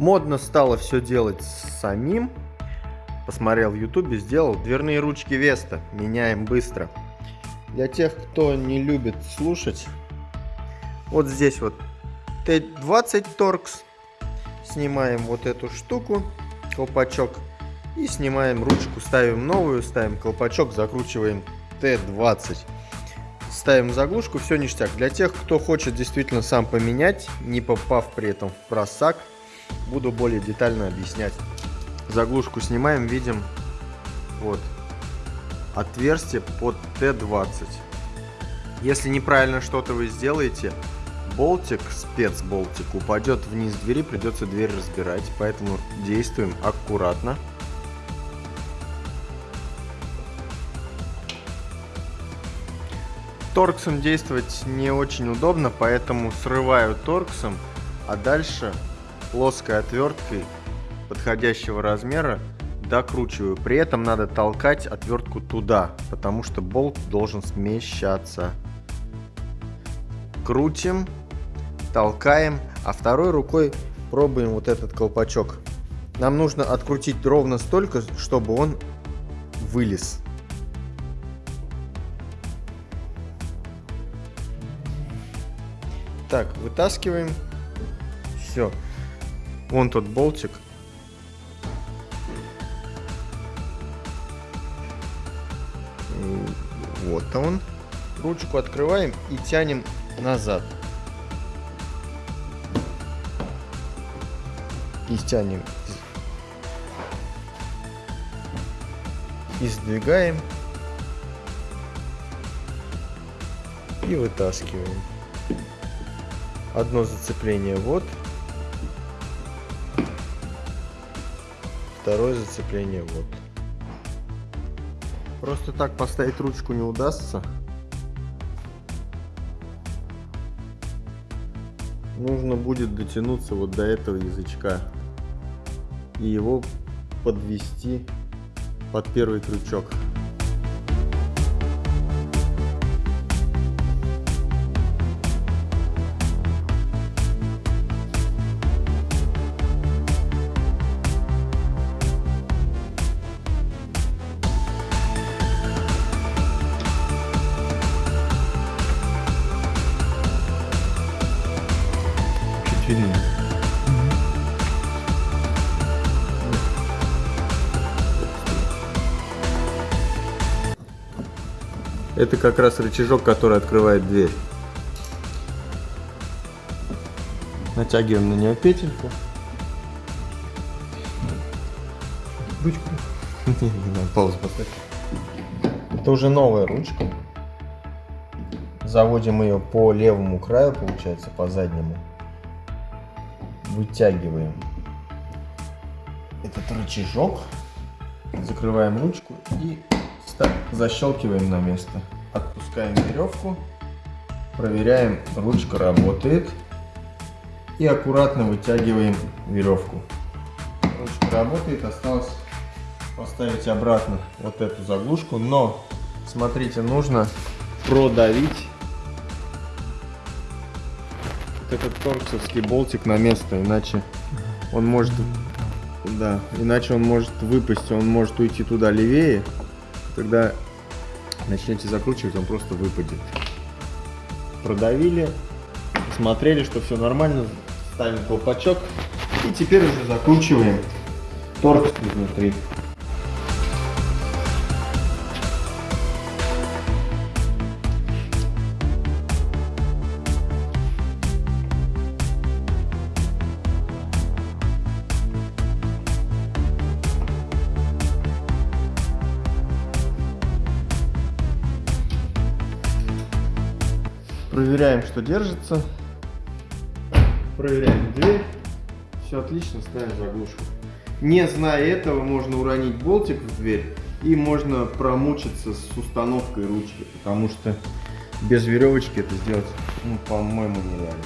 Модно стало все делать самим. Посмотрел в ютубе, сделал дверные ручки Веста. Меняем быстро. Для тех, кто не любит слушать, вот здесь вот Т20 торкс. Снимаем вот эту штуку, колпачок. И снимаем ручку, ставим новую, ставим колпачок, закручиваем Т20. Ставим заглушку, все ништяк. Для тех, кто хочет действительно сам поменять, не попав при этом в просак, буду более детально объяснять. Заглушку снимаем, видим вот отверстие под Т20. Если неправильно что-то вы сделаете, болтик, спецболтик, упадет вниз двери, придется дверь разбирать. Поэтому действуем аккуратно. Торксом действовать не очень удобно, поэтому срываю торксом, а дальше плоской отверткой подходящего размера докручиваю. При этом надо толкать отвертку туда, потому что болт должен смещаться. Крутим, толкаем, а второй рукой пробуем вот этот колпачок. Нам нужно открутить ровно столько, чтобы он вылез. Так, вытаскиваем. Все. Вон тот болтик. Вот он. Ручку открываем и тянем назад. И стянем. И сдвигаем. И вытаскиваем. Одно зацепление вот. Второе зацепление вот. Просто так поставить ручку не удастся. Нужно будет дотянуться вот до этого язычка и его подвести под первый крючок. Это как раз рычажок, который открывает дверь. Натягиваем на нее петельку. Ручку. Не, надо паузу поставить. Это уже новая ручка. Заводим ее по левому краю, получается, по заднему вытягиваем этот рычажок, закрываем ручку и защелкиваем на место. Отпускаем веревку, проверяем, ручка работает и аккуратно вытягиваем веревку. Ручка работает, осталось поставить обратно вот эту заглушку, но смотрите, нужно продавить этот торксовский болтик на место, иначе он может, да, иначе он может выпасть, он может уйти туда левее, когда начнете закручивать, он просто выпадет. Продавили, посмотрели, что все нормально, ставим колпачок и теперь уже закручиваем торкс изнутри. Проверяем, что держится. Проверяем дверь. Все отлично, ставим заглушку. Не зная этого, можно уронить болтик в дверь и можно промучиться с установкой ручки, потому что без веревочки это сделать, ну, по-моему, нереально.